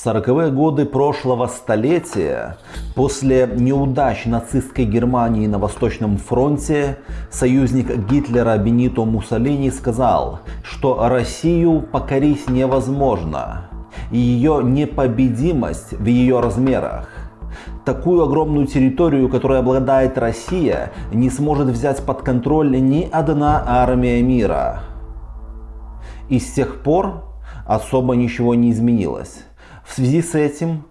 В 40-е годы прошлого столетия, после неудач нацистской Германии на Восточном фронте, союзник Гитлера Бенито Муссолини сказал, что Россию покорить невозможно, и ее непобедимость в ее размерах. Такую огромную территорию, которой обладает Россия, не сможет взять под контроль ни одна армия мира. И с тех пор особо ничего не изменилось. В связи с этим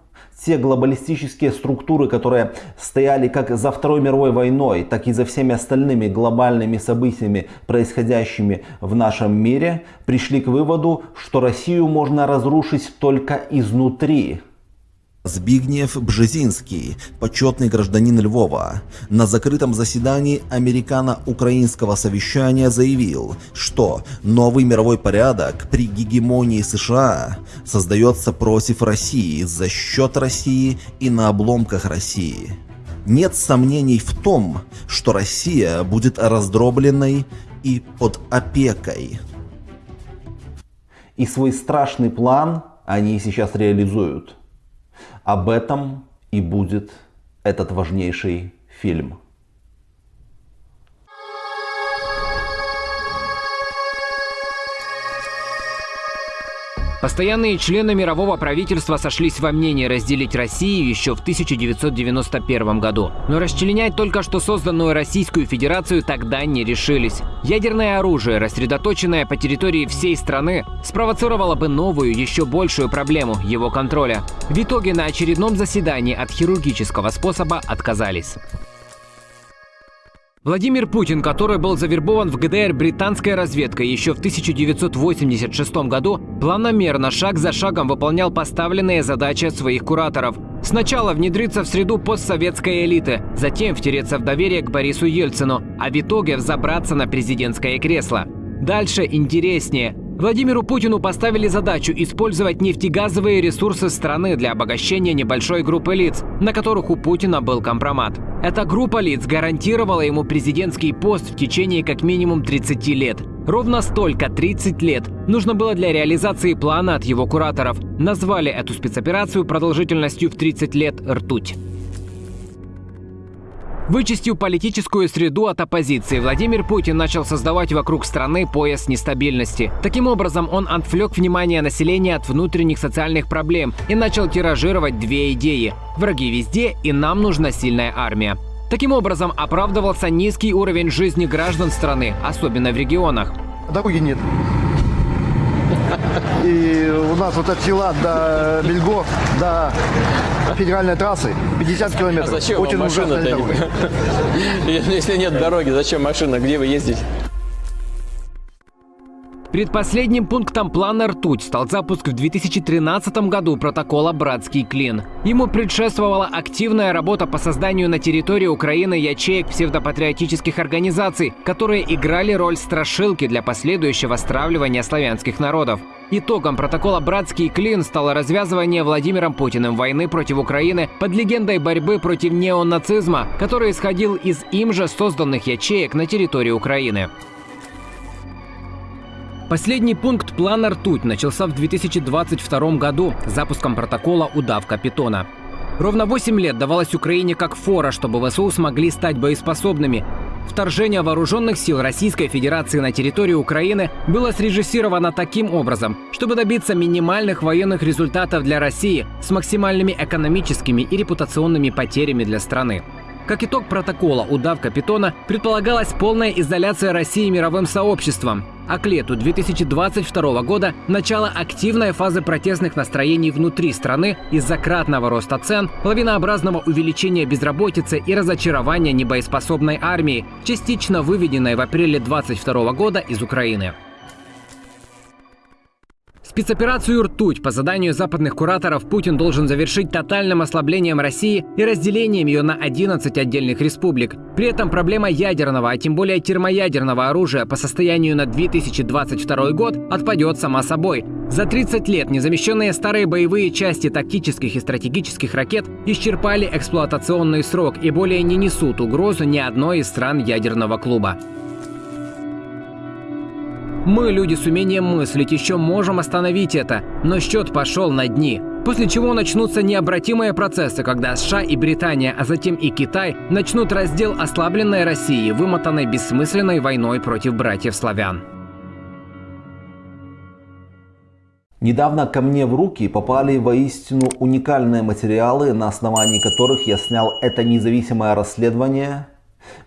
те глобалистические структуры, которые стояли как за Второй мировой войной, так и за всеми остальными глобальными событиями, происходящими в нашем мире, пришли к выводу, что Россию можно разрушить только изнутри. Збигнев Бжезинский, почетный гражданин Львова, на закрытом заседании американо-украинского совещания заявил, что новый мировой порядок при гегемонии США создается против России, за счет России и на обломках России. Нет сомнений в том, что Россия будет раздробленной и под опекой. И свой страшный план они сейчас реализуют. Об этом и будет этот важнейший фильм. Постоянные члены мирового правительства сошлись во мнении разделить Россию еще в 1991 году. Но расчленять только что созданную Российскую Федерацию тогда не решились. Ядерное оружие, рассредоточенное по территории всей страны, спровоцировало бы новую, еще большую проблему – его контроля. В итоге на очередном заседании от хирургического способа отказались. Владимир Путин, который был завербован в ГДР британской разведкой еще в 1986 году, планомерно, шаг за шагом выполнял поставленные задачи своих кураторов. Сначала внедриться в среду постсоветской элиты, затем втереться в доверие к Борису Ельцину, а в итоге взобраться на президентское кресло. Дальше интереснее. Владимиру Путину поставили задачу использовать нефтегазовые ресурсы страны для обогащения небольшой группы лиц, на которых у Путина был компромат. Эта группа лиц гарантировала ему президентский пост в течение как минимум 30 лет. Ровно столько, 30 лет, нужно было для реализации плана от его кураторов. Назвали эту спецоперацию продолжительностью в 30 лет «Ртуть». Вычистив политическую среду от оппозиции, Владимир Путин начал создавать вокруг страны пояс нестабильности. Таким образом, он отвлек внимание населения от внутренних социальных проблем и начал тиражировать две идеи. Враги везде, и нам нужна сильная армия. Таким образом, оправдывался низкий уровень жизни граждан страны, особенно в регионах. Дороги нет. И у нас вот от села до Бельго, до федеральной трассы 50 километров. А зачем Очень машина Если нет дороги, зачем машина? Где вы ездите? Предпоследним пунктом плана «Ртуть» стал запуск в 2013 году протокола «Братский клин». Ему предшествовала активная работа по созданию на территории Украины ячеек псевдопатриотических организаций, которые играли роль страшилки для последующего стравливания славянских народов. Итогом протокола «Братский клин» стало развязывание Владимиром Путиным войны против Украины под легендой борьбы против неонацизма, который исходил из им же созданных ячеек на территории Украины. Последний пункт плана «Ртуть» начался в 2022 году запуском протокола «Удавка питона». Ровно 8 лет давалось Украине как фора, чтобы ВСУ смогли стать боеспособными. Вторжение вооруженных сил Российской Федерации на территорию Украины было срежиссировано таким образом, чтобы добиться минимальных военных результатов для России с максимальными экономическими и репутационными потерями для страны. Как итог протокола «Удавка питона» предполагалась полная изоляция России мировым сообществом, а к лету 2022 года начало активной фазы протестных настроений внутри страны из-за кратного роста цен, лавинообразного увеличения безработицы и разочарования небоеспособной армии, частично выведенной в апреле 2022 года из Украины. Спецоперацию «Ртуть» по заданию западных кураторов Путин должен завершить тотальным ослаблением России и разделением ее на 11 отдельных республик. При этом проблема ядерного, а тем более термоядерного оружия по состоянию на 2022 год отпадет сама собой. За 30 лет незамещенные старые боевые части тактических и стратегических ракет исчерпали эксплуатационный срок и более не несут угрозу ни одной из стран ядерного клуба. Мы, люди с умением мыслить, еще можем остановить это, но счет пошел на дни. После чего начнутся необратимые процессы, когда США и Британия, а затем и Китай начнут раздел ослабленной России, вымотанной бессмысленной войной против братьев-славян. Недавно ко мне в руки попали воистину уникальные материалы, на основании которых я снял это независимое расследование,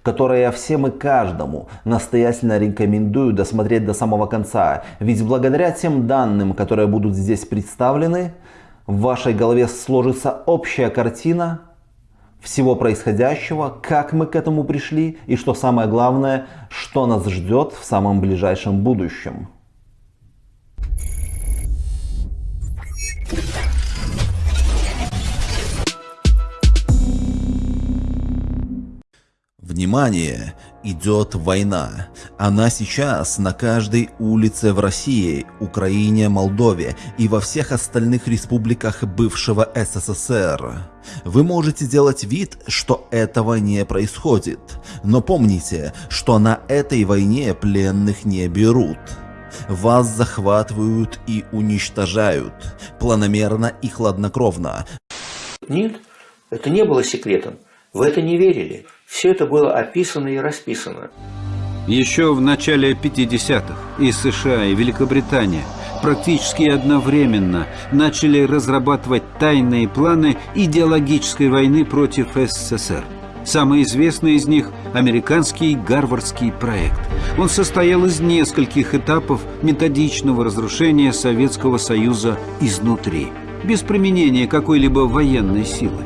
которое я всем и каждому настоятельно рекомендую досмотреть до самого конца. Ведь благодаря тем данным, которые будут здесь представлены, в вашей голове сложится общая картина всего происходящего, как мы к этому пришли и, что самое главное, что нас ждет в самом ближайшем будущем. Внимание! Идет война. Она сейчас на каждой улице в России, Украине, Молдове и во всех остальных республиках бывшего СССР. Вы можете делать вид, что этого не происходит. Но помните, что на этой войне пленных не берут. Вас захватывают и уничтожают. Планомерно и хладнокровно. Нет, это не было секретом. В это не верили. Все это было описано и расписано. Еще в начале 50-х и США, и Великобритания практически одновременно начали разрабатывать тайные планы идеологической войны против СССР. Самый известный из них – американский Гарвардский проект. Он состоял из нескольких этапов методичного разрушения Советского Союза изнутри, без применения какой-либо военной силы.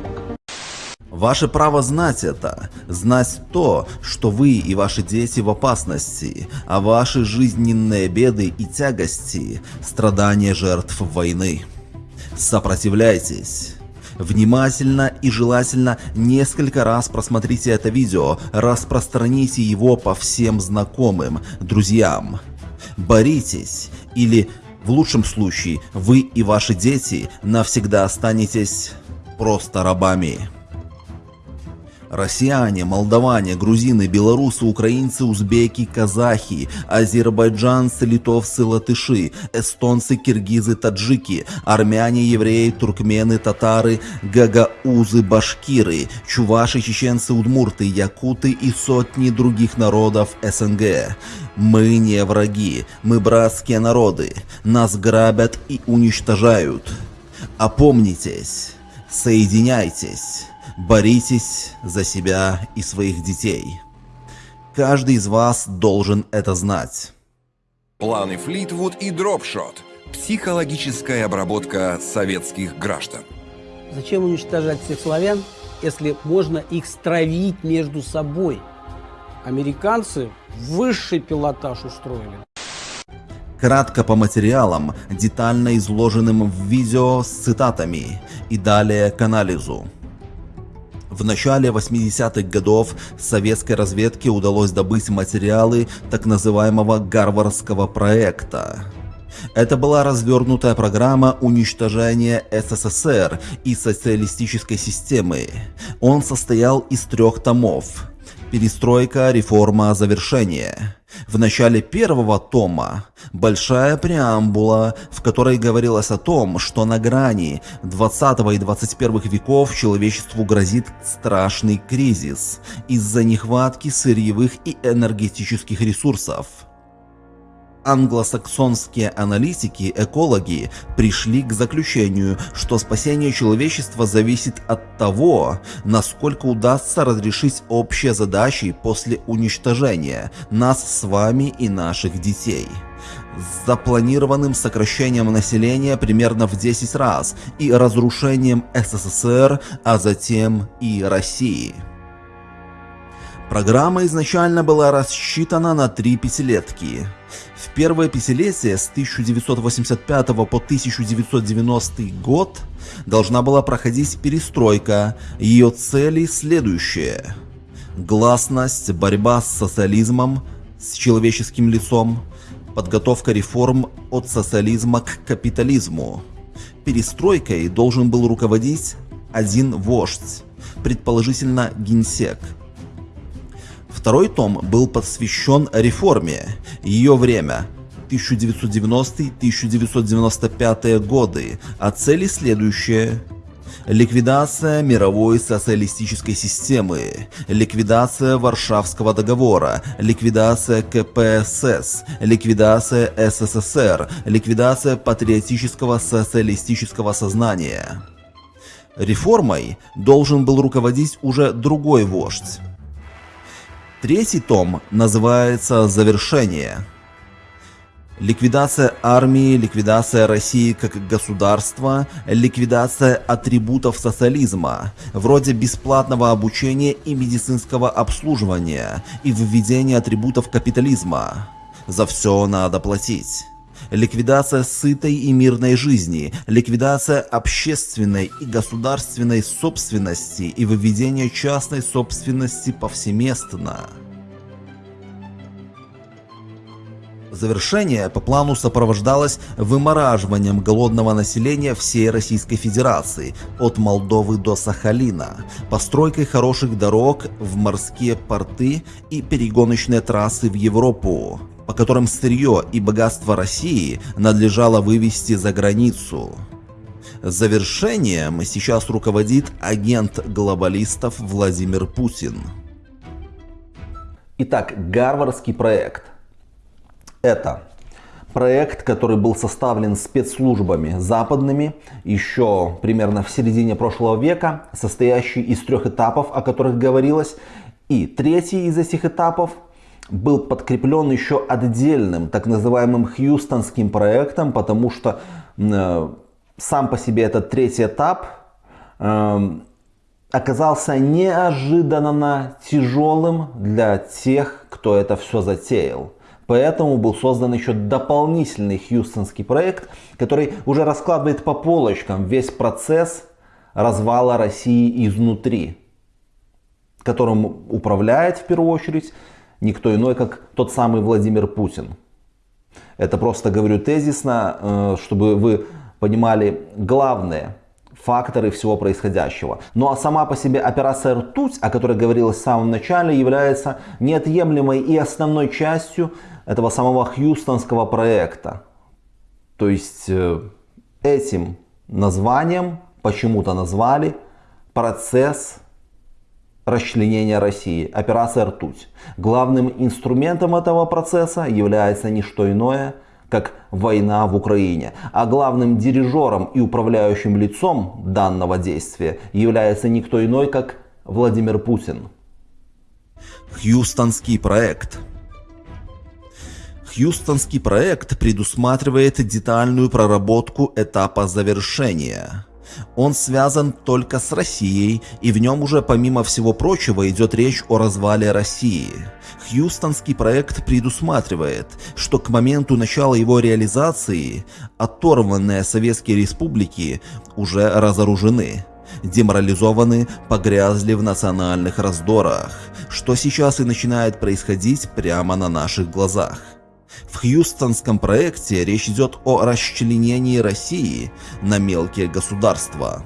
Ваше право знать это, знать то, что вы и ваши дети в опасности, а ваши жизненные беды и тягости – страдания жертв войны. Сопротивляйтесь. Внимательно и желательно несколько раз просмотрите это видео, распространите его по всем знакомым, друзьям. Боритесь или, в лучшем случае, вы и ваши дети навсегда останетесь просто рабами. Россияне, молдаване, грузины, белорусы, украинцы, узбеки, казахи, азербайджанцы, литовцы, латыши, эстонцы, киргизы, таджики, армяне, евреи, туркмены, татары, гагаузы, башкиры, чуваши, чеченцы, удмурты, якуты и сотни других народов СНГ. Мы не враги, мы братские народы, нас грабят и уничтожают. Опомнитесь, соединяйтесь. Боритесь за себя и своих детей. Каждый из вас должен это знать. Планы Флитвуд и Дропшот. Психологическая обработка советских граждан. Зачем уничтожать всех славян, если можно их стравить между собой? Американцы высший пилотаж устроили. Кратко по материалам, детально изложенным в видео с цитатами и далее к анализу. В начале 80-х годов советской разведке удалось добыть материалы так называемого Гарвардского проекта. Это была развернутая программа уничтожения СССР и социалистической системы. Он состоял из трех томов. Перестройка, реформа, завершение. В начале первого тома большая преамбула, в которой говорилось о том, что на грани 20 и 21 веков человечеству грозит страшный кризис из-за нехватки сырьевых и энергетических ресурсов англосаксонские аналитики, экологи пришли к заключению, что спасение человечества зависит от того, насколько удастся разрешить общие задачи после уничтожения нас с вами и наших детей с запланированным сокращением населения примерно в 10 раз и разрушением СССР, а затем и России. Программа изначально была рассчитана на три пятилетки. В первое пятилетие с 1985 по 1990 год должна была проходить перестройка. Ее цели следующие. Гласность, борьба с социализмом, с человеческим лицом, подготовка реформ от социализма к капитализму. Перестройкой должен был руководить один вождь, предположительно генсек – Второй том был посвящен реформе, ее время, 1990-1995 годы, а цели следующие. Ликвидация мировой социалистической системы, ликвидация Варшавского договора, ликвидация КПСС, ликвидация СССР, ликвидация патриотического социалистического сознания. Реформой должен был руководить уже другой вождь. Третий том называется «Завершение». Ликвидация армии, ликвидация России как государства, ликвидация атрибутов социализма, вроде бесплатного обучения и медицинского обслуживания, и введение атрибутов капитализма. За все надо платить. Ликвидация сытой и мирной жизни, ликвидация общественной и государственной собственности и выведение частной собственности повсеместно. Завершение по плану сопровождалось вымораживанием голодного населения всей Российской Федерации от Молдовы до Сахалина, постройкой хороших дорог в морские порты и перегоночные трассы в Европу, по которым сырье и богатство России надлежало вывести за границу. Завершением сейчас руководит агент глобалистов Владимир Путин. Итак, Гарвардский проект – это проект, который был составлен спецслужбами западными еще примерно в середине прошлого века, состоящий из трех этапов, о которых говорилось. И третий из этих этапов был подкреплен еще отдельным, так называемым Хьюстонским проектом, потому что э, сам по себе этот третий этап э, оказался неожиданно тяжелым для тех, кто это все затеял. Поэтому был создан еще дополнительный хьюстонский проект, который уже раскладывает по полочкам весь процесс развала России изнутри, которым управляет в первую очередь никто иной, как тот самый Владимир Путин. Это просто говорю тезисно, э, чтобы вы понимали главное факторы всего происходящего. Ну а сама по себе операция «Ртуть», о которой говорилось в самом начале, является неотъемлемой и основной частью этого самого хьюстонского проекта. То есть э, этим названием почему-то назвали процесс расчленения России, операция «Ртуть». Главным инструментом этого процесса является не что иное, как война в Украине. А главным дирижером и управляющим лицом данного действия является никто иной, как Владимир Путин. Хьюстонский проект – Хьюстонский проект предусматривает детальную проработку этапа завершения. Он связан только с Россией, и в нем уже помимо всего прочего идет речь о развале России. Хьюстонский проект предусматривает, что к моменту начала его реализации оторванные советские республики уже разоружены деморализованы, погрязли в национальных раздорах, что сейчас и начинает происходить прямо на наших глазах. В Хьюстонском проекте речь идет о расчленении России на мелкие государства.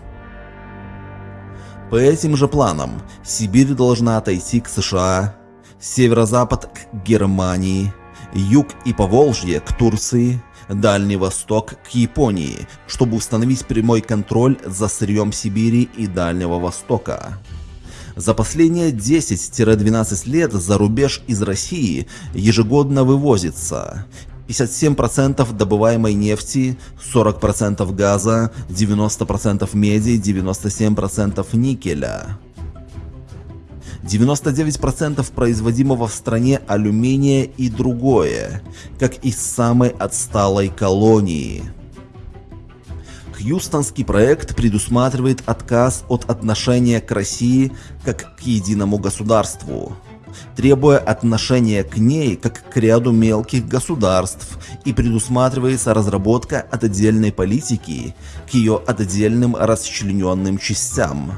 По этим же планам Сибирь должна отойти к США, северо-запад к Германии, юг и Поволжье к Турции, Дальний Восток к Японии, чтобы установить прямой контроль за сырьем Сибири и Дальнего Востока. За последние 10-12 лет за рубеж из России ежегодно вывозится 57% добываемой нефти, 40% газа, 90% меди, 97% никеля. 99% производимого в стране алюминия и другое, как из самой отсталой колонии. Хьюстонский проект предусматривает отказ от отношения к России как к единому государству, требуя отношения к ней как к ряду мелких государств и предусматривается разработка отдельной политики к ее отдельным расчлененным частям.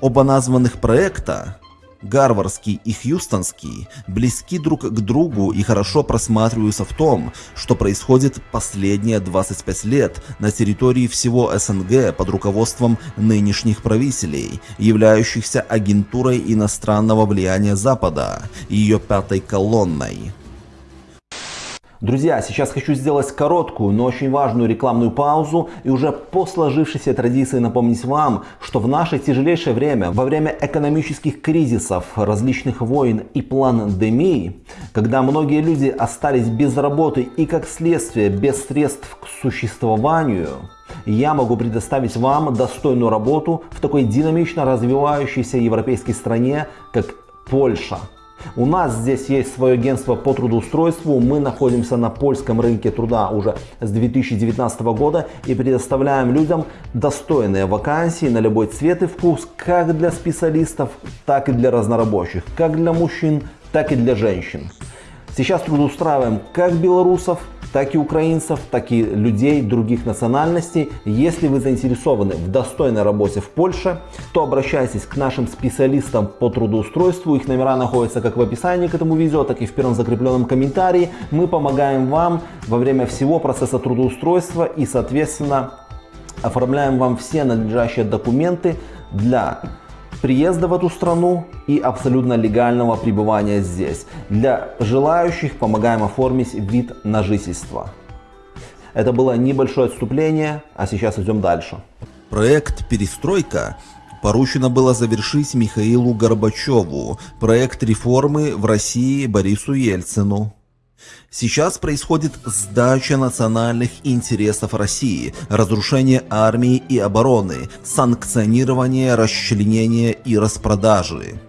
Оба названных проекта Гарвардский и Хьюстонский близки друг к другу и хорошо просматриваются в том, что происходит последние 25 лет на территории всего СНГ под руководством нынешних правителей, являющихся агентурой иностранного влияния Запада и ее пятой колонной. Друзья, сейчас хочу сделать короткую, но очень важную рекламную паузу и уже по сложившейся традиции напомнить вам, что в наше тяжелейшее время, во время экономических кризисов, различных войн и пандемий, когда многие люди остались без работы и как следствие без средств к существованию, я могу предоставить вам достойную работу в такой динамично развивающейся европейской стране, как Польша. У нас здесь есть свое агентство по трудоустройству. Мы находимся на польском рынке труда уже с 2019 года и предоставляем людям достойные вакансии на любой цвет и вкус, как для специалистов, так и для разнорабочих, как для мужчин, так и для женщин. Сейчас трудоустраиваем как белорусов, так и украинцев, так и людей других национальностей. Если вы заинтересованы в достойной работе в Польше, то обращайтесь к нашим специалистам по трудоустройству. Их номера находятся как в описании к этому видео, так и в первом закрепленном комментарии. Мы помогаем вам во время всего процесса трудоустройства и, соответственно, оформляем вам все надлежащие документы для приезда в эту страну и абсолютно легального пребывания здесь. Для желающих помогаем оформить вид на жительство. Это было небольшое отступление, а сейчас идем дальше. Проект «Перестройка» поручено было завершить Михаилу Горбачеву, проект реформы в России Борису Ельцину. Сейчас происходит сдача национальных интересов России, разрушение армии и обороны, санкционирование расчленения и распродажи.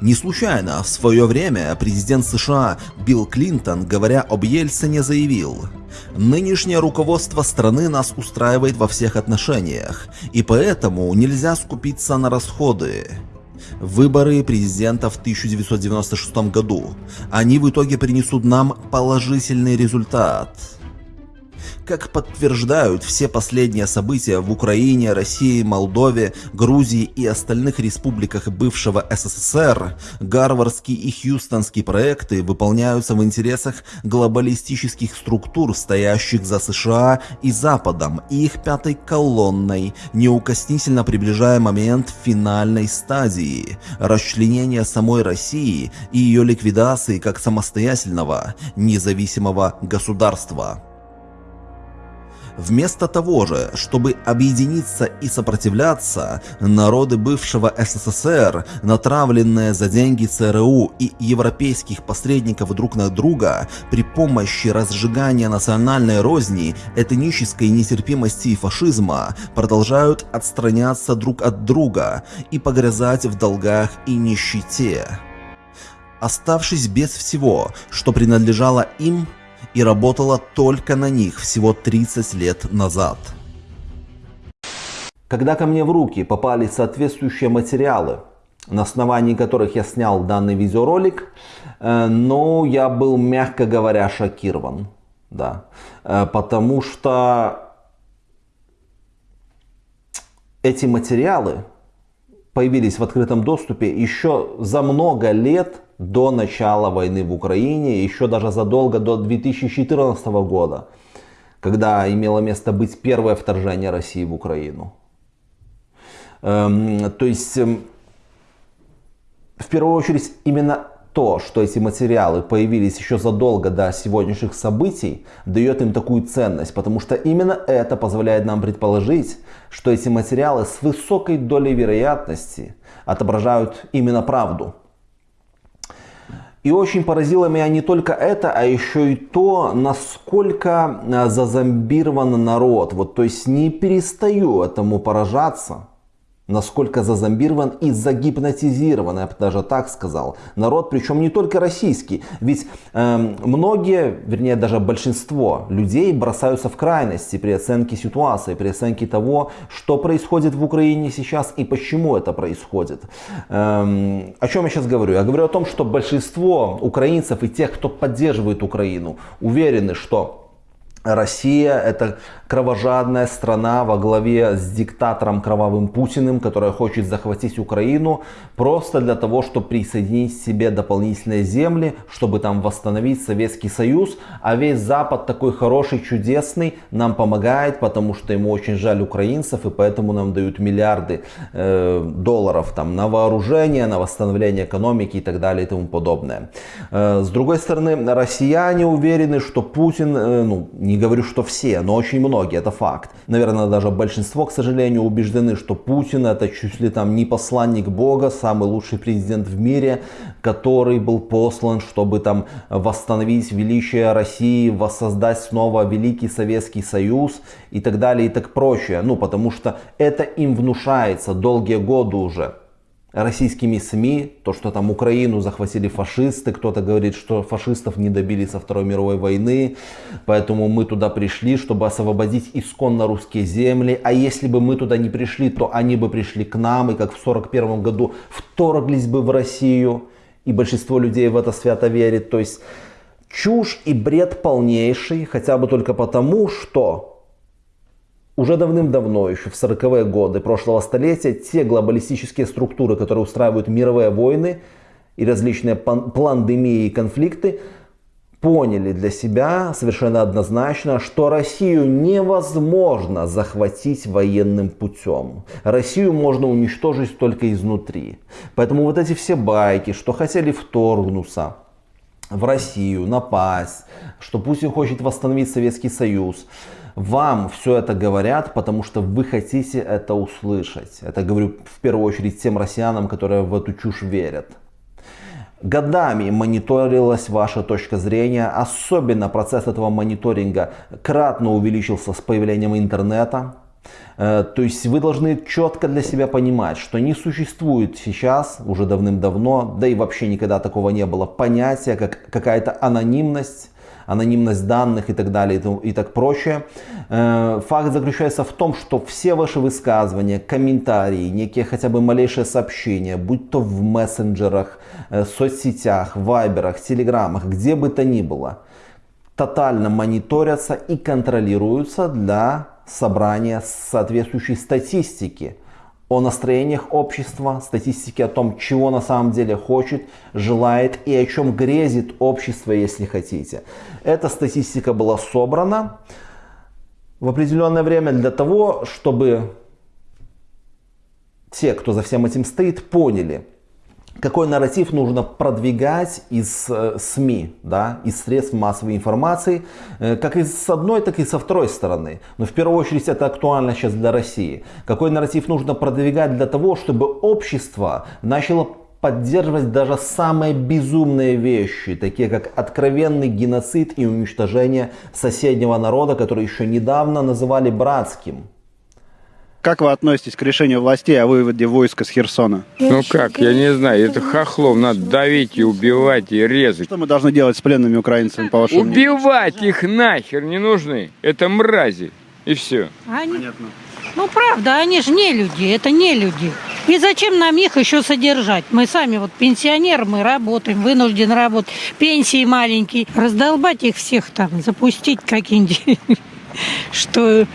Не случайно в свое время президент США Билл Клинтон, говоря об Ельцине, заявил «Нынешнее руководство страны нас устраивает во всех отношениях, и поэтому нельзя скупиться на расходы выборы президента в 1996 году. Они в итоге принесут нам положительный результат. Как подтверждают все последние события в Украине, России, Молдове, Грузии и остальных республиках бывшего СССР, гарвардские и хьюстонские проекты выполняются в интересах глобалистических структур, стоящих за США и Западом, и их пятой колонной, неукоснительно приближая момент финальной стадии – расчленения самой России и ее ликвидации как самостоятельного, независимого государства. Вместо того же, чтобы объединиться и сопротивляться, народы бывшего СССР, натравленные за деньги ЦРУ и европейских посредников друг на друга при помощи разжигания национальной розни, этнической нетерпимости и фашизма, продолжают отстраняться друг от друга и погрязать в долгах и нищете. Оставшись без всего, что принадлежало им, и работала только на них всего 30 лет назад. Когда ко мне в руки попали соответствующие материалы, на основании которых я снял данный видеоролик, э, но я был, мягко говоря, шокирован. Да. Э, потому что эти материалы появились в открытом доступе еще за много лет до начала войны в Украине, еще даже задолго до 2014 года, когда имело место быть первое вторжение России в Украину. Эм, то есть, эм, в первую очередь, именно то, что эти материалы появились еще задолго до сегодняшних событий, дает им такую ценность, потому что именно это позволяет нам предположить, что эти материалы с высокой долей вероятности отображают именно правду. И очень поразило меня не только это, а еще и то, насколько э, зазомбирован народ. Вот, то есть не перестаю этому поражаться насколько зазомбирован и загипнотизирован, я бы даже так сказал, народ, причем не только российский. Ведь э, многие, вернее даже большинство людей бросаются в крайности при оценке ситуации, при оценке того, что происходит в Украине сейчас и почему это происходит. Эм, о чем я сейчас говорю? Я говорю о том, что большинство украинцев и тех, кто поддерживает Украину, уверены, что Россия это кровожадная страна во главе с диктатором кровавым Путиным, которая хочет захватить Украину просто для того, чтобы присоединить себе дополнительные земли, чтобы там восстановить Советский Союз. А весь Запад такой хороший, чудесный, нам помогает, потому что ему очень жаль украинцев, и поэтому нам дают миллиарды э, долларов там, на вооружение, на восстановление экономики и так далее и тому подобное. Э, с другой стороны, россияне уверены, что Путин, э, ну не говорю, что все, но очень много многие, это факт. Наверное, даже большинство, к сожалению, убеждены, что Путин это чуть ли там не посланник Бога, самый лучший президент в мире, который был послан, чтобы там восстановить величие России, воссоздать снова Великий Советский Союз и так далее и так прочее. Ну, потому что это им внушается долгие годы уже российскими СМИ, то, что там Украину захватили фашисты, кто-то говорит, что фашистов не добили со Второй мировой войны, поэтому мы туда пришли, чтобы освободить исконно русские земли, а если бы мы туда не пришли, то они бы пришли к нам, и как в 41 году вторглись бы в Россию, и большинство людей в это свято верит, то есть чушь и бред полнейший, хотя бы только потому, что уже давным-давно, еще в 40-е годы прошлого столетия, те глобалистические структуры, которые устраивают мировые войны и различные пандемии и конфликты, поняли для себя совершенно однозначно, что Россию невозможно захватить военным путем. Россию можно уничтожить только изнутри. Поэтому вот эти все байки, что хотели вторгнуться в Россию, напасть, что Путин хочет восстановить Советский Союз – вам все это говорят, потому что вы хотите это услышать. Это говорю в первую очередь тем россиянам, которые в эту чушь верят. Годами мониторилась ваша точка зрения, особенно процесс этого мониторинга кратно увеличился с появлением интернета. Э, то есть вы должны четко для себя понимать, что не существует сейчас, уже давным-давно, да и вообще никогда такого не было, понятия как какая-то анонимность анонимность данных и так далее и так прочее. Э, факт заключается в том, что все ваши высказывания, комментарии, некие хотя бы малейшие сообщения, будь то в мессенджерах, э, соцсетях, вайберах, телеграммах, где бы то ни было, тотально мониторятся и контролируются для собрания соответствующей статистики о настроениях общества, статистики о том, чего на самом деле хочет, желает и о чем грезит общество, если хотите. Эта статистика была собрана в определенное время для того, чтобы те, кто за всем этим стоит, поняли, какой нарратив нужно продвигать из э, СМИ, да, из средств массовой информации, э, как и с одной, так и со второй стороны. Но в первую очередь это актуально сейчас для России. Какой нарратив нужно продвигать для того, чтобы общество начало поддерживать даже самые безумные вещи, такие как откровенный геноцид и уничтожение соседнего народа, который еще недавно называли братским. Как вы относитесь к решению властей о выводе войска с Херсона? Ну как, я не знаю, это хохлов надо давить и убивать и резать. Что мы должны делать с пленными украинцами, по вашему Убивать мнению? их нахер не нужны. Это мрази. И все. Они... Понятно. Ну правда, они же не люди, это не люди. И зачем нам их еще содержать? Мы сами вот пенсионеры, мы работаем, вынуждены работать, пенсии маленькие. Раздолбать их всех там, запустить какие-нибудь что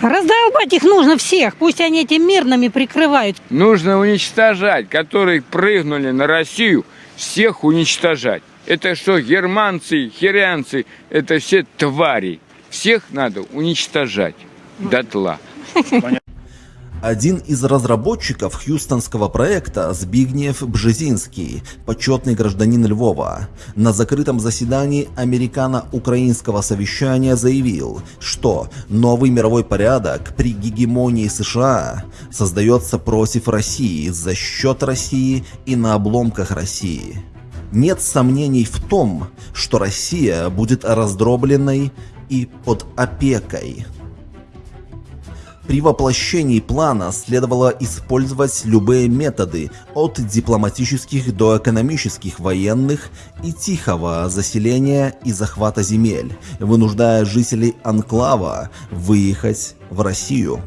раздолбать их нужно всех, пусть они этим мирными прикрывают. Нужно уничтожать, которые прыгнули на Россию, всех уничтожать. Это что, германцы, херянцы, это все твари. Всех надо уничтожать дотла. Один из разработчиков хьюстонского проекта Збигнев Бжезинский, почетный гражданин Львова, на закрытом заседании американо-украинского совещания заявил, что новый мировой порядок при гегемонии США создается против России, за счет России и на обломках России. Нет сомнений в том, что Россия будет раздробленной и под опекой при воплощении плана следовало использовать любые методы, от дипломатических до экономических, военных и тихого заселения и захвата земель, вынуждая жителей Анклава выехать в Россию.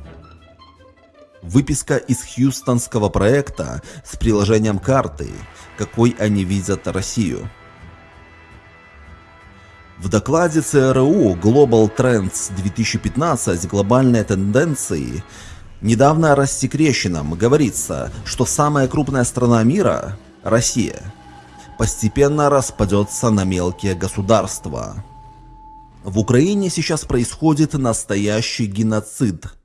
Выписка из хьюстонского проекта с приложением карты, какой они видят Россию. В докладе ЦРУ Global Trends 2015 «Глобальные тенденции» недавно рассекреченном говорится, что самая крупная страна мира, Россия, постепенно распадется на мелкие государства. В Украине сейчас происходит настоящий геноцид –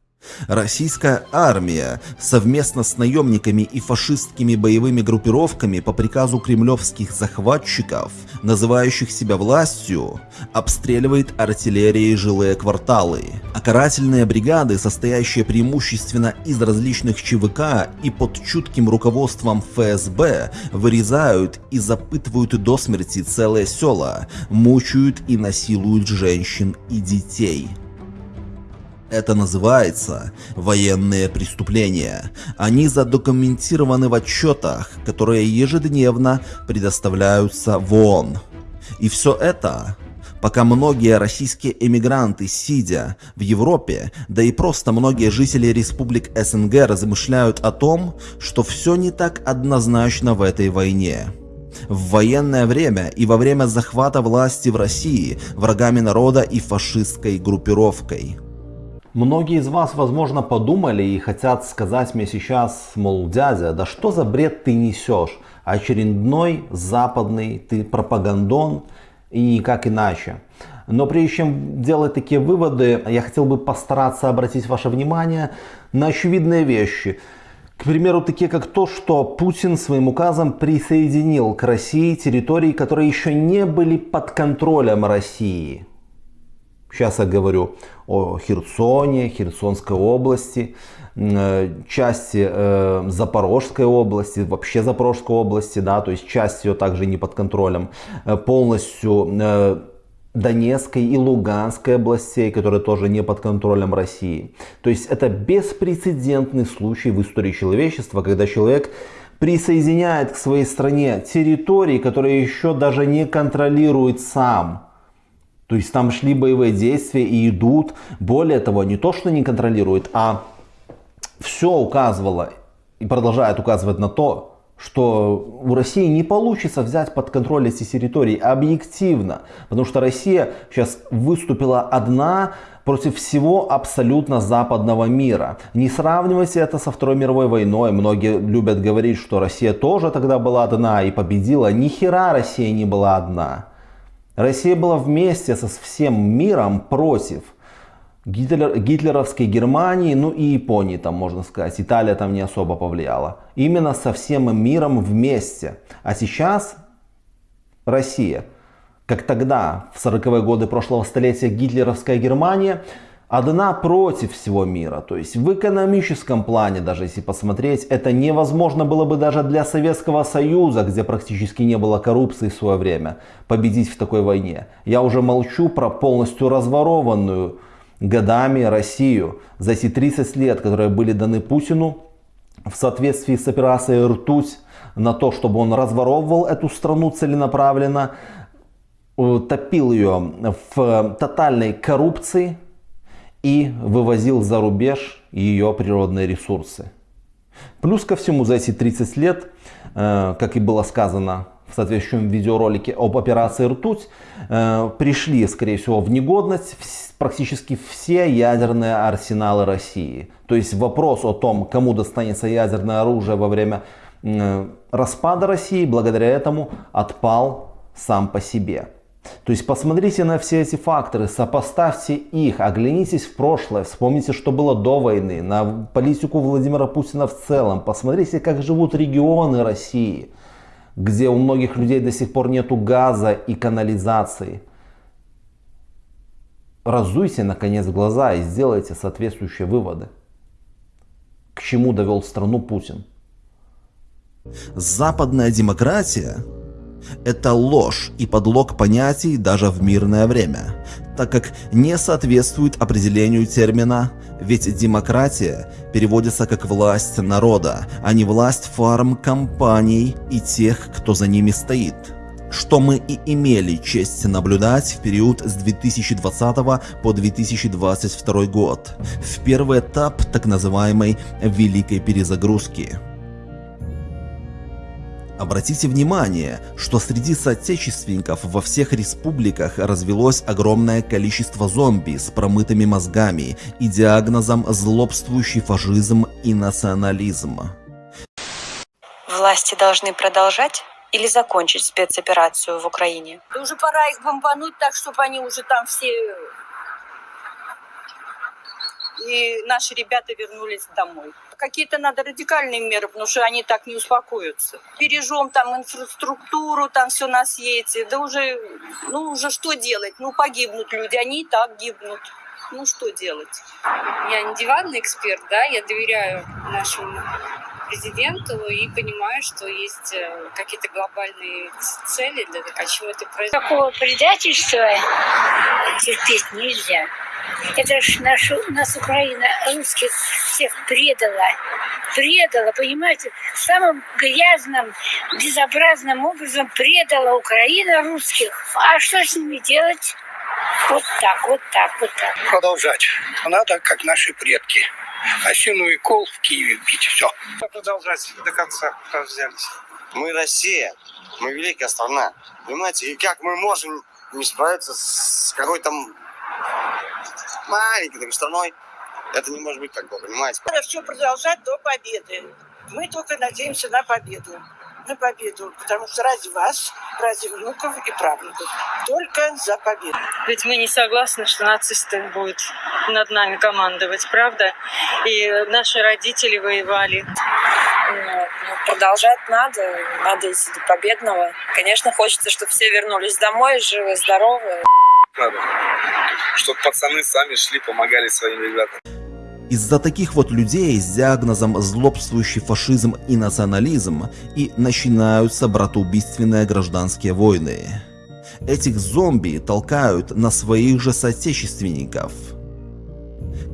Российская армия совместно с наемниками и фашистскими боевыми группировками по приказу кремлевских захватчиков, называющих себя властью, обстреливает артиллерией жилые кварталы. А карательные бригады, состоящие преимущественно из различных ЧВК и под чутким руководством ФСБ, вырезают и запытывают до смерти целые села, мучают и насилуют женщин и детей. Это называется военные преступления. Они задокументированы в отчетах, которые ежедневно предоставляются в ООН. И все это пока многие российские эмигранты, сидя в Европе, да и просто многие жители республик СНГ размышляют о том, что все не так однозначно в этой войне. В военное время и во время захвата власти в России врагами народа и фашистской группировкой – Многие из вас, возможно, подумали и хотят сказать мне сейчас, мол, дядя, да что за бред ты несешь? Очередной западный ты пропагандон и никак иначе. Но прежде чем делать такие выводы, я хотел бы постараться обратить ваше внимание на очевидные вещи. К примеру, такие как то, что Путин своим указом присоединил к России территории, которые еще не были под контролем России. Сейчас я говорю о Херсоне, Херсонской области, э, части э, Запорожской области, вообще Запорожской области, да, то есть часть ее также не под контролем, э, полностью Донецкой и Луганской областей, которые тоже не под контролем России. То есть это беспрецедентный случай в истории человечества, когда человек присоединяет к своей стране территории, которые еще даже не контролирует сам. То есть там шли боевые действия и идут. Более того, не то, что не контролирует, а все указывало и продолжает указывать на то, что у России не получится взять под контроль эти территории объективно. Потому что Россия сейчас выступила одна против всего абсолютно западного мира. Не сравнивайте это со Второй мировой войной. Многие любят говорить, что Россия тоже тогда была одна и победила. Ни хера Россия не была одна. Россия была вместе со всем миром против Гитлер, гитлеровской Германии, ну и Японии там можно сказать. Италия там не особо повлияла. Именно со всем миром вместе. А сейчас Россия, как тогда, в 40-е годы прошлого столетия гитлеровская Германия, одна против всего мира. То есть в экономическом плане, даже если посмотреть, это невозможно было бы даже для Советского Союза, где практически не было коррупции в свое время, победить в такой войне. Я уже молчу про полностью разворованную годами Россию за эти 30 лет, которые были даны Путину в соответствии с операцией «Ртуть», на то, чтобы он разворовывал эту страну целенаправленно, топил ее в тотальной коррупции, и вывозил за рубеж ее природные ресурсы. Плюс ко всему за эти 30 лет, э, как и было сказано в соответствующем видеоролике об операции «Ртуть», э, пришли, скорее всего, в негодность практически все ядерные арсеналы России. То есть вопрос о том, кому достанется ядерное оружие во время распада России, благодаря этому отпал сам по себе. То есть посмотрите на все эти факторы, сопоставьте их, оглянитесь в прошлое, вспомните, что было до войны, на политику Владимира Путина в целом, посмотрите, как живут регионы России, где у многих людей до сих пор нету газа и канализации. Разуйте наконец глаза и сделайте соответствующие выводы. К чему довел страну Путин? Западная демократия это ложь и подлог понятий даже в мирное время, так как не соответствует определению термина, ведь демократия переводится как власть народа, а не власть фарм-компаний и тех, кто за ними стоит что мы и имели честь наблюдать в период с 2020 по 2022 год, в первый этап так называемой «великой перезагрузки». Обратите внимание, что среди соотечественников во всех республиках развелось огромное количество зомби с промытыми мозгами и диагнозом злобствующий фашизм и национализм. Власти должны продолжать или закончить спецоперацию в Украине? Уже пора их бомбануть так, чтобы они уже там все... И наши ребята вернулись домой. Какие-то надо радикальные меры, потому что они так не успокоятся. Бережем там инфраструктуру, там все на свете. Да уже, ну уже что делать? Ну погибнут люди, они и так гибнут. Ну что делать? Я не диванный эксперт, да, я доверяю нашему президенту и понимаю, что есть э, какие-то глобальные цели для того, чего-то произойдет. Такого предательства терпеть нельзя. Это ж нашу, нас Украина русских всех предала. Предала, понимаете, самым грязным, безобразным образом предала Украина русских. А что с ними делать? Вот так, вот так, вот так. Продолжать. Надо, как наши предки. Осину и кол в Киеве бить. Все. Продолжать до конца, как взялись. Мы Россия, мы великая страна. Понимаете, и как мы можем не справиться с какой-то маленькой такой страной? Это не может быть такого, понимаете? Надо все продолжать до победы. Мы только надеемся на победу на победу, потому что ради вас, ради внуков и правнуков. Только за победу. Ведь мы не согласны, что нацисты будут над нами командовать, правда? И наши родители воевали. Ну, продолжать надо, надо идти до победного. Конечно, хочется, чтобы все вернулись домой, живы, здоровы. Надо, чтобы пацаны сами шли, помогали своим ребятам. Из-за таких вот людей с диагнозом злобствующий фашизм и национализм и начинаются братоубийственные гражданские войны. Этих зомби толкают на своих же соотечественников.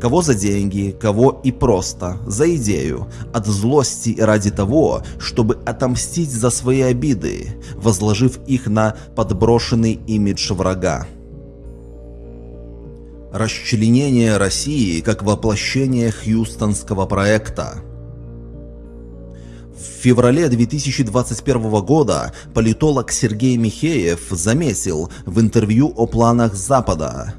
Кого за деньги, кого и просто, за идею, от злости ради того, чтобы отомстить за свои обиды, возложив их на подброшенный имидж врага. Расчленение России как воплощение Хьюстонского проекта. В феврале 2021 года политолог Сергей Михеев заметил в интервью о планах Запада,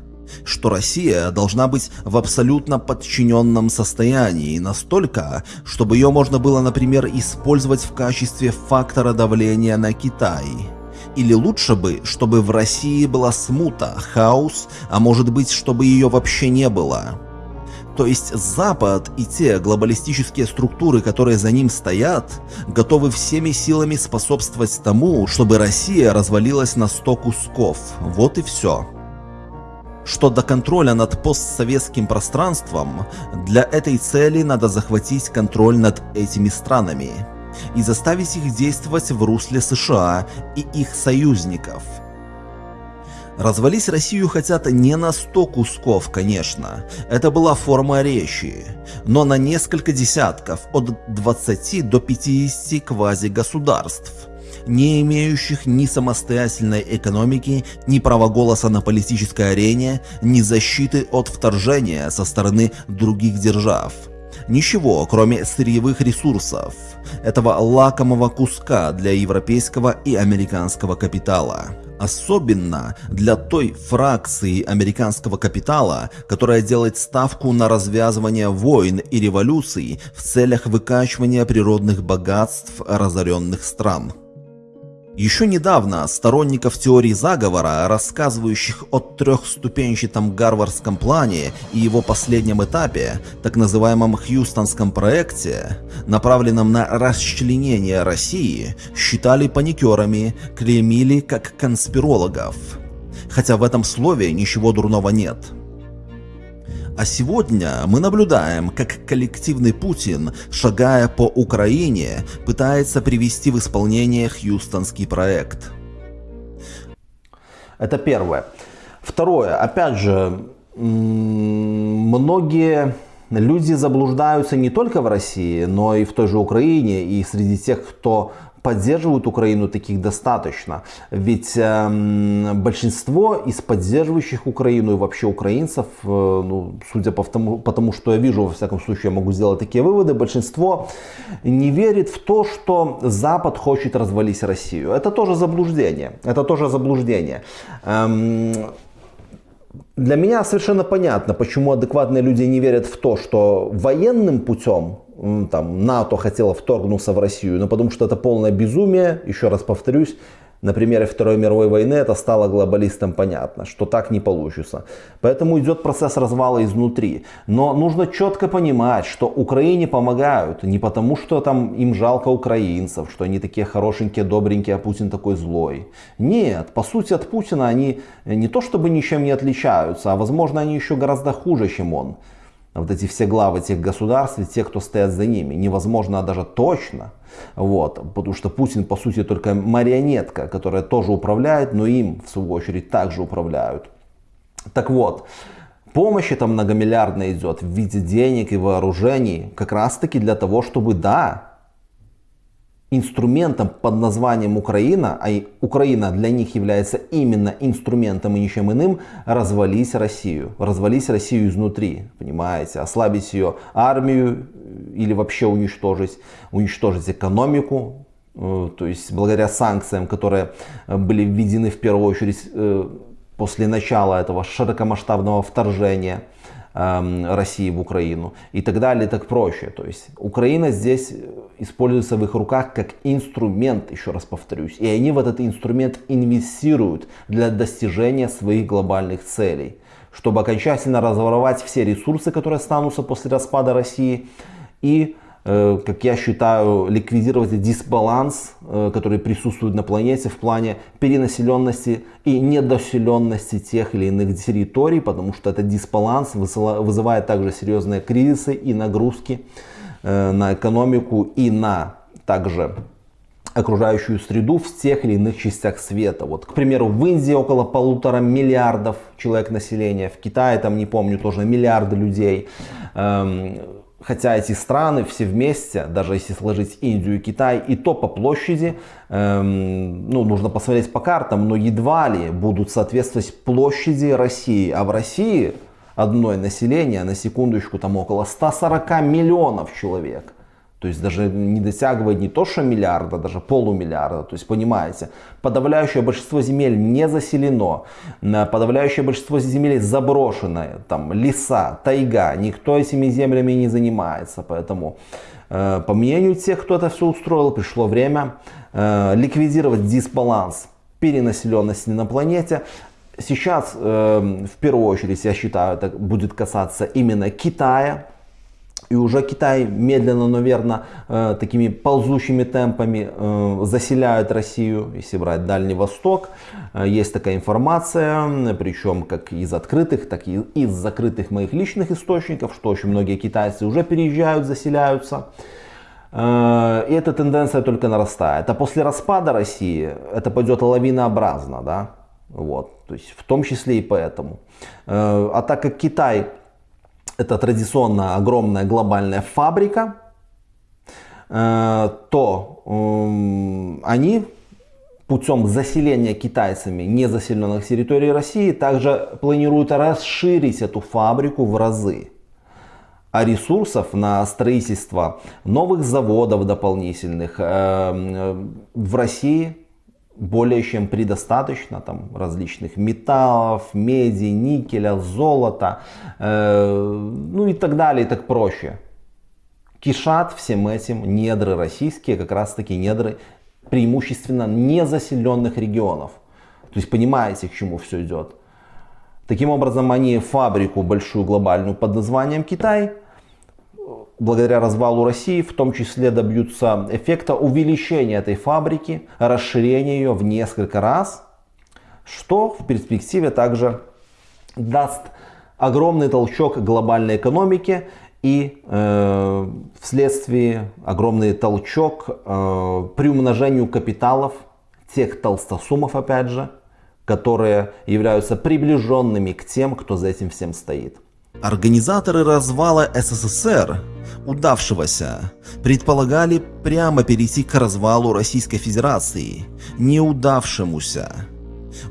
что Россия должна быть в абсолютно подчиненном состоянии настолько, чтобы ее можно было, например, использовать в качестве фактора давления на Китай. Или лучше бы, чтобы в России была смута, хаос, а может быть, чтобы ее вообще не было. То есть Запад и те глобалистические структуры, которые за ним стоят, готовы всеми силами способствовать тому, чтобы Россия развалилась на 100 кусков. Вот и все. Что до контроля над постсоветским пространством, для этой цели надо захватить контроль над этими странами и заставить их действовать в русле США и их союзников. Развалить Россию хотят не на 100 кусков, конечно, это была форма речи, но на несколько десятков, от 20 до 50 квази-государств, не имеющих ни самостоятельной экономики, ни права голоса на политической арене, ни защиты от вторжения со стороны других держав. Ничего, кроме сырьевых ресурсов, этого лакомого куска для европейского и американского капитала. Особенно для той фракции американского капитала, которая делает ставку на развязывание войн и революций в целях выкачивания природных богатств разоренных стран. Еще недавно сторонников теории заговора, рассказывающих о трехступенчатом гарвардском плане и его последнем этапе, так называемом Хьюстонском проекте, направленном на расчленение России, считали паникерами, клеймили как конспирологов. Хотя в этом слове ничего дурного нет. А сегодня мы наблюдаем, как коллективный Путин, шагая по Украине, пытается привести в исполнение Хьюстонский проект. Это первое. Второе. Опять же, многие люди заблуждаются не только в России, но и в той же Украине, и среди тех, кто поддерживают Украину, таких достаточно. Ведь э, большинство из поддерживающих Украину и вообще украинцев, э, ну, судя по тому, по что я вижу, во всяком случае, я могу сделать такие выводы, большинство не верит в то, что Запад хочет развалить Россию. Это тоже заблуждение. Это тоже заблуждение. Эм, для меня совершенно понятно, почему адекватные люди не верят в то, что военным путем там, НАТО хотело вторгнуться в Россию, но потому что это полное безумие, еще раз повторюсь, на примере Второй мировой войны это стало глобалистам понятно, что так не получится. Поэтому идет процесс развала изнутри. Но нужно четко понимать, что Украине помогают не потому, что там им жалко украинцев, что они такие хорошенькие, добренькие, а Путин такой злой. Нет, по сути от Путина они не то чтобы ничем не отличаются, а возможно они еще гораздо хуже, чем он вот эти все главы тех государств и те, кто стоят за ними. Невозможно даже точно, вот, потому что Путин по сути только марионетка, которая тоже управляет, но им в свою очередь также управляют. Так вот, помощь эта многомиллиардная идет в виде денег и вооружений как раз таки для того, чтобы, да, инструментом под названием Украина, а Украина для них является именно инструментом и ничем иным, развалить Россию. Развалить Россию изнутри, понимаете, ослабить ее армию или вообще уничтожить, уничтожить экономику, э, то есть благодаря санкциям, которые были введены в первую очередь э, после начала этого широкомасштабного вторжения – России в Украину и так далее, так проще. То есть Украина здесь используется в их руках как инструмент, еще раз повторюсь. И они в этот инструмент инвестируют для достижения своих глобальных целей. Чтобы окончательно разворовать все ресурсы, которые останутся после распада России и как я считаю, ликвидировать дисбаланс, э, который присутствует на планете в плане перенаселенности и недоселенности тех или иных территорий, потому что этот дисбаланс вызывает также серьезные кризисы и нагрузки э, на экономику и на также окружающую среду в тех или иных частях света. Вот, к примеру, в Индии около полутора миллиардов человек населения, в Китае, там не помню, тоже миллиарды людей. Хотя эти страны все вместе, даже если сложить Индию и Китай, и то по площади, эм, ну, нужно посмотреть по картам, но едва ли будут соответствовать площади России. А в России одной население, на секундочку, там около 140 миллионов человек. То есть даже не дотягивает не то что миллиарда, даже полумиллиарда. То есть понимаете, подавляющее большинство земель не заселено, подавляющее большинство земель заброшенное, там леса, тайга, никто этими землями не занимается. Поэтому э, по мнению тех, кто это все устроил, пришло время э, ликвидировать дисбаланс перенаселенности на планете. Сейчас э, в первую очередь, я считаю, это будет касаться именно Китая, и уже Китай медленно, но верно, э, такими ползущими темпами э, заселяет Россию, если брать Дальний Восток. Э, есть такая информация, причем как из открытых, так и из закрытых моих личных источников, что очень многие китайцы уже переезжают, заселяются. И эта тенденция только нарастает. А после распада России это пойдет лавинообразно, да, вот, то есть в том числе и поэтому. А так как Китай это традиционно огромная глобальная фабрика, э, то эм, они путем заселения китайцами незаселенных территорий России также планируют расширить эту фабрику в разы. А ресурсов на строительство новых заводов дополнительных э, в России более чем предостаточно там различных металлов, меди, никеля, золота, э, ну и так далее, и так проще. Кишат всем этим недры российские, как раз таки недры преимущественно незаселенных регионов. То есть понимаете, к чему все идет. Таким образом, они фабрику большую глобальную под названием Китай – благодаря развалу России в том числе добьются эффекта увеличения этой фабрики, расширения ее в несколько раз, что в перспективе также даст огромный толчок глобальной экономике и э, вследствие огромный толчок э, при умножению капиталов тех толстосумов, опять же, которые являются приближенными к тем, кто за этим всем стоит. Организаторы развала СССР, удавшегося, предполагали прямо перейти к развалу Российской Федерации, неудавшемуся,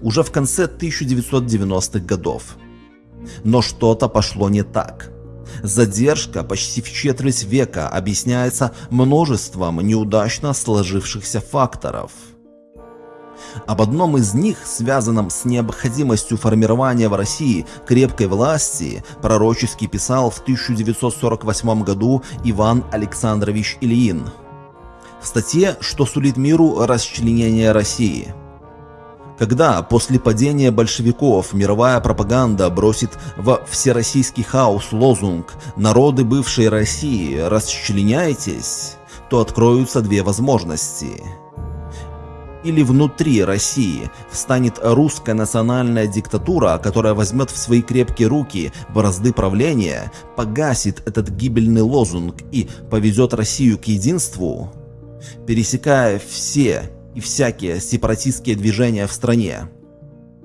уже в конце 1990-х годов. Но что-то пошло не так. Задержка почти в четверть века объясняется множеством неудачно сложившихся факторов. Об одном из них, связанном с необходимостью формирования в России крепкой власти, пророчески писал в 1948 году Иван Александрович Ильин. В статье «Что сулит миру расчленение России» Когда после падения большевиков мировая пропаганда бросит во всероссийский хаос лозунг «Народы бывшей России, расчленяйтесь», то откроются две возможности. Или внутри России встанет русская национальная диктатура, которая возьмет в свои крепкие руки бразды правления, погасит этот гибельный лозунг и повезет Россию к единству, пересекая все и всякие сепаратистские движения в стране.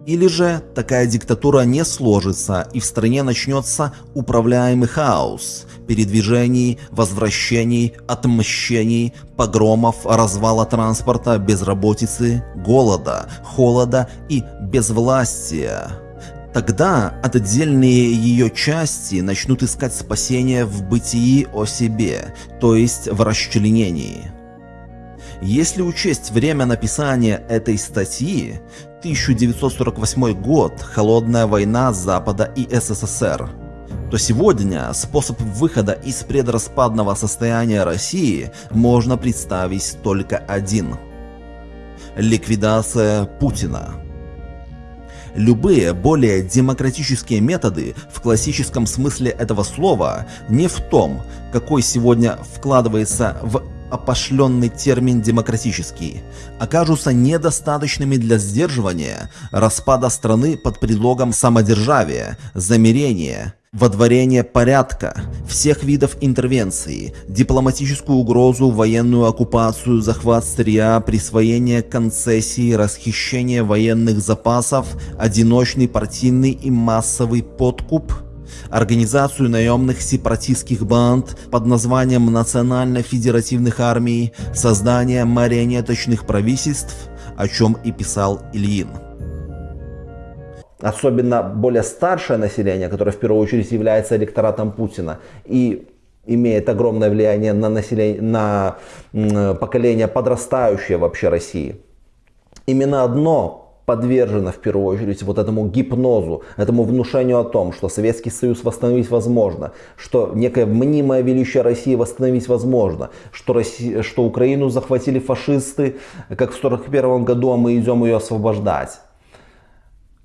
Или же такая диктатура не сложится и в стране начнется управляемый хаос, передвижений, возвращений, отмщений, погромов, развала транспорта, безработицы, голода, холода и безвластия. Тогда отдельные ее части начнут искать спасение в бытии о себе, то есть в расчленении. Если учесть время написания этой статьи, 1948 год, холодная война Запада и СССР, то сегодня способ выхода из предраспадного состояния России можно представить только один. Ликвидация Путина. Любые более демократические методы в классическом смысле этого слова не в том, какой сегодня вкладывается в опошленный термин «демократический» окажутся недостаточными для сдерживания распада страны под предлогом самодержавия, замерения, водворения порядка, всех видов интервенции, дипломатическую угрозу, военную оккупацию, захват сырья, присвоение концессий, расхищение военных запасов, одиночный партийный и массовый подкуп – организацию наемных сепаратистских банд под названием Национально-федеративных армий, создание марионеточных правительств, о чем и писал Ильин. Особенно более старшее население, которое в первую очередь является электоратом Путина и имеет огромное влияние на, население, на поколение подрастающее вообще России. Именно одно подвержена в первую очередь вот этому гипнозу, этому внушению о том, что Советский Союз восстановить возможно, что некое мнимое величие России восстановить возможно, что, Россия, что Украину захватили фашисты, как в 1941 году, а мы идем ее освобождать.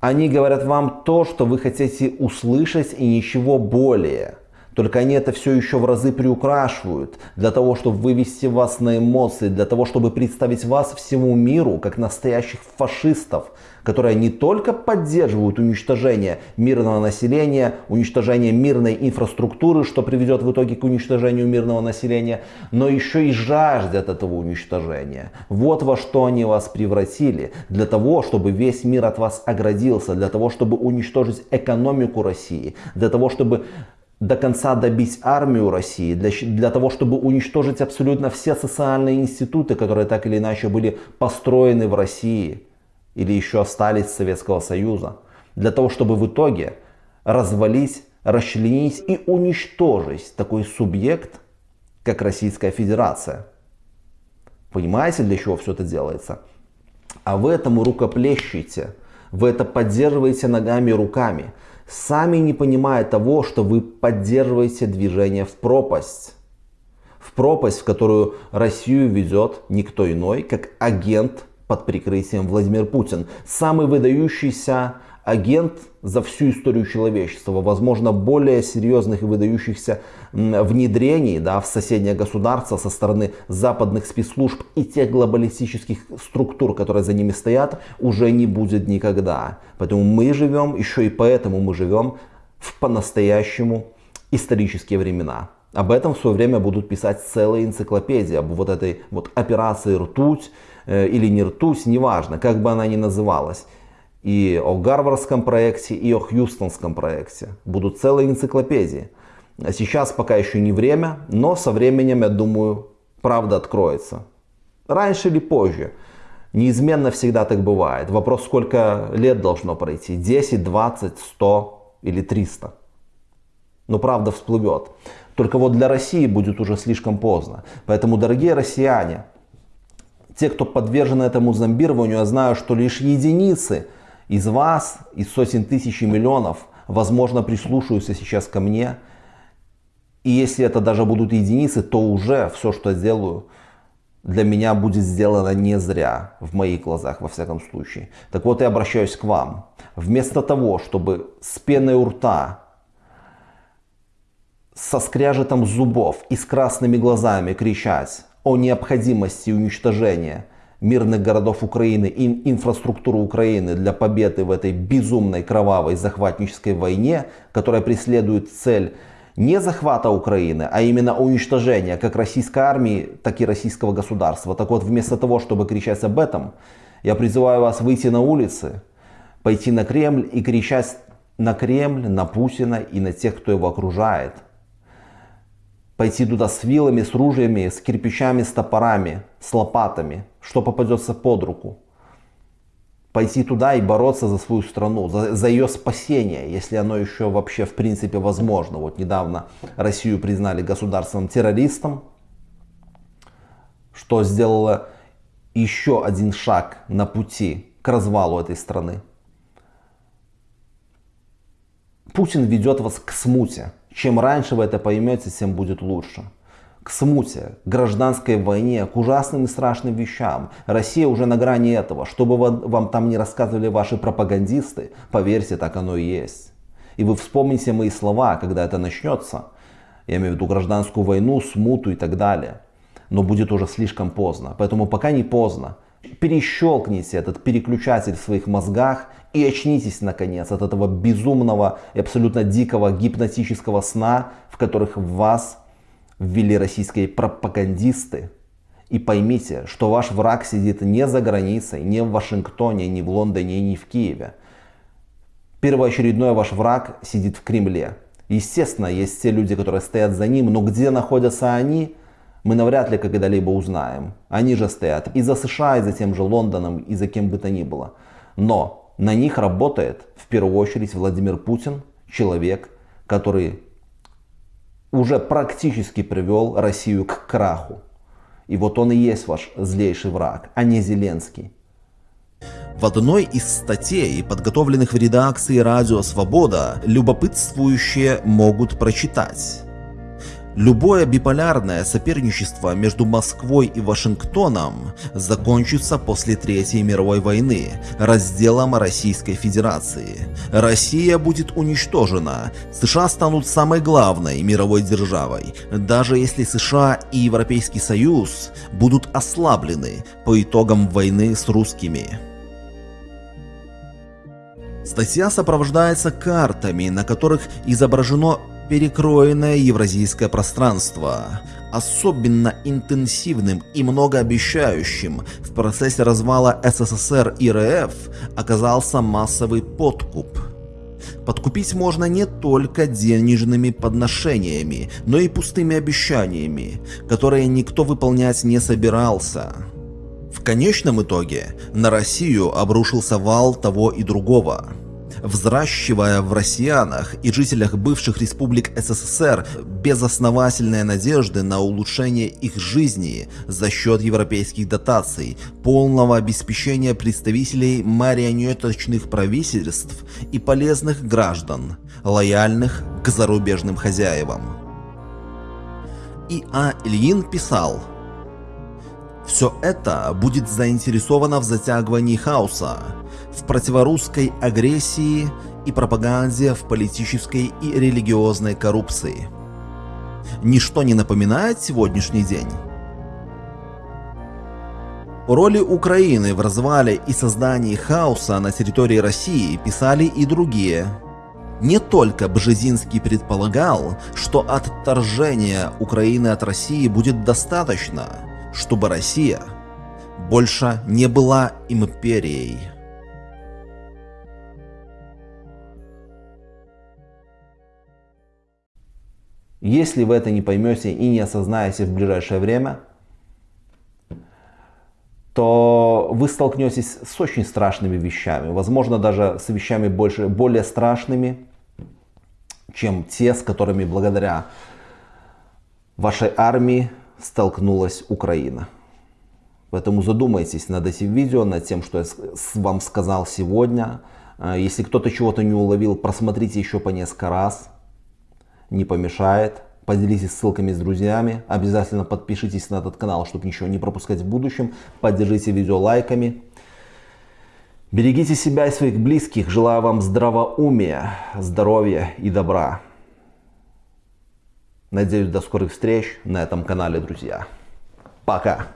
Они говорят вам то, что вы хотите услышать и ничего более. Только они это все еще в разы приукрашивают, для того, чтобы вывести вас на эмоции, для того, чтобы представить вас всему миру как настоящих фашистов, которые не только поддерживают уничтожение мирного населения, уничтожение мирной инфраструктуры, что приведет в итоге к уничтожению мирного населения, но еще и жаждет этого уничтожения. Вот во что они вас превратили, для того, чтобы весь мир от вас оградился, для того, чтобы уничтожить экономику России, для того, чтобы до конца добить армию России, для, для того, чтобы уничтожить абсолютно все социальные институты, которые так или иначе были построены в России или еще остались Советского Союза, для того, чтобы в итоге развалить, расчленить и уничтожить такой субъект, как Российская Федерация. Понимаете, для чего все это делается? А вы этому рукоплещете, вы это поддерживаете ногами и руками сами не понимая того, что вы поддерживаете движение в пропасть. В пропасть, в которую Россию ведет никто иной, как агент под прикрытием Владимир Путин. Самый выдающийся агент за всю историю человечества. Возможно, более серьезных и выдающихся внедрений да, в соседнее государство со стороны западных спецслужб и тех глобалистических структур, которые за ними стоят, уже не будет никогда. Поэтому мы живем, еще и поэтому мы живем в по-настоящему исторические времена. Об этом в свое время будут писать целые энциклопедии, об вот этой вот операции «Ртуть» э, или не «Ртуть», неважно, как бы она ни называлась. И о Гарвардском проекте, и о Хьюстонском проекте. Будут целые энциклопедии. Сейчас пока еще не время, но со временем, я думаю, правда откроется. Раньше или позже. Неизменно всегда так бывает. Вопрос, сколько лет должно пройти. 10, 20, 100 или 300. Но правда всплывет. Только вот для России будет уже слишком поздно. Поэтому, дорогие россияне, те, кто подвержен этому зомбированию, я знаю, что лишь единицы из вас, из сотен тысяч и миллионов, возможно, прислушаются сейчас ко мне. И если это даже будут единицы, то уже все, что я сделаю, для меня будет сделано не зря, в моих глазах, во всяком случае. Так вот, я обращаюсь к вам. Вместо того, чтобы с пеной у рта, со скряжетом зубов и с красными глазами кричать о необходимости уничтожения мирных городов Украины и инфраструктуры Украины для победы в этой безумной кровавой захватнической войне, которая преследует цель не захвата Украины, а именно уничтожения как российской армии, так и российского государства. Так вот, вместо того, чтобы кричать об этом, я призываю вас выйти на улицы, пойти на Кремль и кричать на Кремль, на Путина и на тех, кто его окружает. Пойти туда с вилами, с ружьями, с кирпичами, с топорами, с лопатами, что попадется под руку пойти туда и бороться за свою страну, за, за ее спасение, если оно еще вообще в принципе возможно. Вот недавно Россию признали государственным террористом, что сделало еще один шаг на пути к развалу этой страны. Путин ведет вас к смуте. Чем раньше вы это поймете, тем будет лучше к смуте, гражданской войне, к ужасным и страшным вещам. Россия уже на грани этого. Что бы вам там не рассказывали ваши пропагандисты, поверьте, так оно и есть. И вы вспомните мои слова, когда это начнется. Я имею в виду гражданскую войну, смуту и так далее. Но будет уже слишком поздно. Поэтому пока не поздно. Перещелкните этот переключатель в своих мозгах и очнитесь наконец от этого безумного и абсолютно дикого гипнотического сна, в которых вас ввели российские пропагандисты. И поймите, что ваш враг сидит не за границей, не в Вашингтоне, не в Лондоне, не в Киеве. Первоочередной ваш враг сидит в Кремле. Естественно, есть те люди, которые стоят за ним, но где находятся они, мы навряд ли когда-либо узнаем. Они же стоят и за США, и за тем же Лондоном, и за кем бы то ни было. Но на них работает в первую очередь Владимир Путин, человек, который уже практически привел Россию к краху. И вот он и есть ваш злейший враг, а не Зеленский. В одной из статей, подготовленных в редакции «Радио Свобода», любопытствующие могут прочитать. Любое биполярное соперничество между Москвой и Вашингтоном закончится после Третьей мировой войны разделом Российской Федерации. Россия будет уничтожена, США станут самой главной мировой державой, даже если США и Европейский Союз будут ослаблены по итогам войны с русскими. Статья сопровождается картами, на которых изображено перекроенное евразийское пространство. Особенно интенсивным и многообещающим в процессе развала СССР и РФ оказался массовый подкуп. Подкупить можно не только денежными подношениями, но и пустыми обещаниями, которые никто выполнять не собирался. В конечном итоге на Россию обрушился вал того и другого взращивая в россиянах и жителях бывших республик СССР безосновательные надежды на улучшение их жизни за счет европейских дотаций, полного обеспечения представителей марионеточных правительств и полезных граждан, лояльных к зарубежным хозяевам. И А. Ильин писал, все это будет заинтересовано в затягивании хаоса, в противорусской агрессии и пропаганде в политической и религиозной коррупции. Ничто не напоминает сегодняшний день. Роли Украины в развале и создании хаоса на территории России писали и другие. Не только Бжезинский предполагал, что отторжения Украины от России будет достаточно, чтобы Россия больше не была империей. Если вы это не поймете и не осознаете в ближайшее время, то вы столкнетесь с очень страшными вещами. Возможно, даже с вещами больше, более страшными, чем те, с которыми благодаря вашей армии столкнулась Украина. Поэтому задумайтесь над этим видео, над тем, что я вам сказал сегодня. А, если кто-то чего-то не уловил, просмотрите еще по несколько раз. Не помешает. Поделитесь ссылками с друзьями. Обязательно подпишитесь на этот канал, чтобы ничего не пропускать в будущем. Поддержите видео лайками. Берегите себя и своих близких. Желаю вам здравоумия, здоровья и добра. Надеюсь, до скорых встреч на этом канале, друзья. Пока.